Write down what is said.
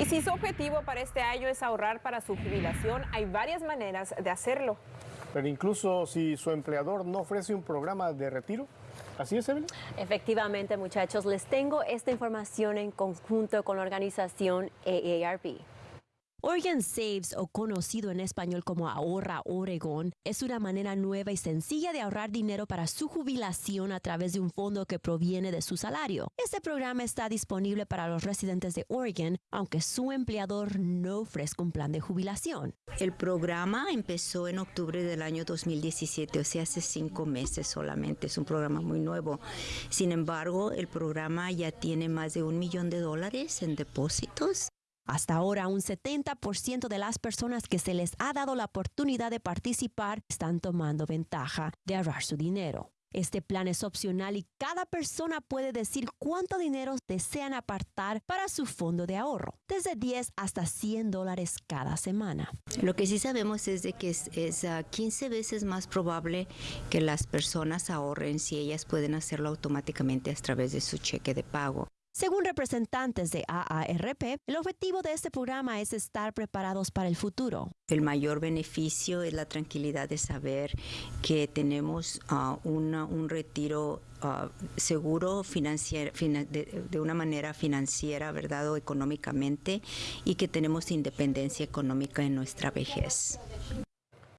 Y si su objetivo para este año es ahorrar para su jubilación, hay varias maneras de hacerlo. Pero incluso si su empleador no ofrece un programa de retiro, ¿Así es, Evelyn? Efectivamente, muchachos, les tengo esta información en conjunto con la organización AARP. Oregon Saves, o conocido en español como Ahorra Oregon, es una manera nueva y sencilla de ahorrar dinero para su jubilación a través de un fondo que proviene de su salario. Este programa está disponible para los residentes de Oregon, aunque su empleador no ofrezca un plan de jubilación. El programa empezó en octubre del año 2017, o sea, hace cinco meses solamente. Es un programa muy nuevo. Sin embargo, el programa ya tiene más de un millón de dólares en depósitos hasta ahora, un 70% de las personas que se les ha dado la oportunidad de participar están tomando ventaja de ahorrar su dinero. Este plan es opcional y cada persona puede decir cuánto dinero desean apartar para su fondo de ahorro, desde 10 hasta 100 dólares cada semana. Lo que sí sabemos es de que es, 15 veces más probable que las personas ahorren si ellas pueden hacerlo automáticamente a través de su cheque de pago. Según representantes de AARP, el objetivo de este programa es estar preparados para el futuro. El mayor beneficio es la tranquilidad de saber que tenemos ah, un retiro ah, seguro de, de, una manera financiera, ¿verdad? O económicamente y que tenemos independencia económica en nuestra vejez.